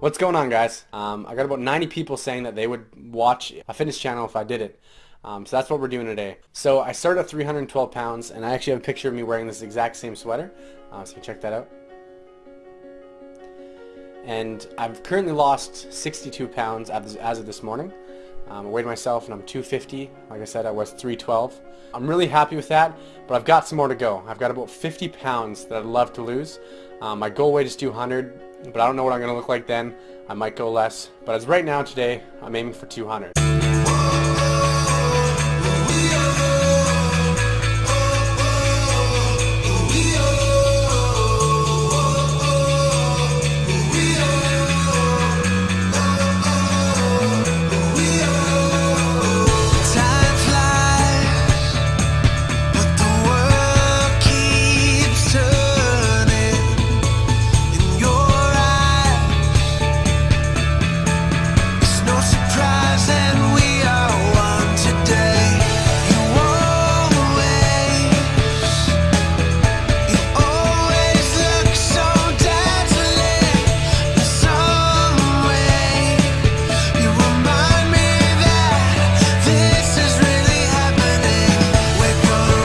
What's going on guys? Um, I got about 90 people saying that they would watch a fitness channel if I did it. Um, so that's what we're doing today. So I started at 312 pounds and I actually have a picture of me wearing this exact same sweater. Uh, so you can check that out. And I've currently lost 62 pounds as of this morning. Um, I weighed myself and I'm 250. Like I said, I was 312. I'm really happy with that, but I've got some more to go. I've got about 50 pounds that I'd love to lose. Um, my goal weight is 200 but I don't know what I'm going to look like then. I might go less, but as right now today, I'm aiming for 200.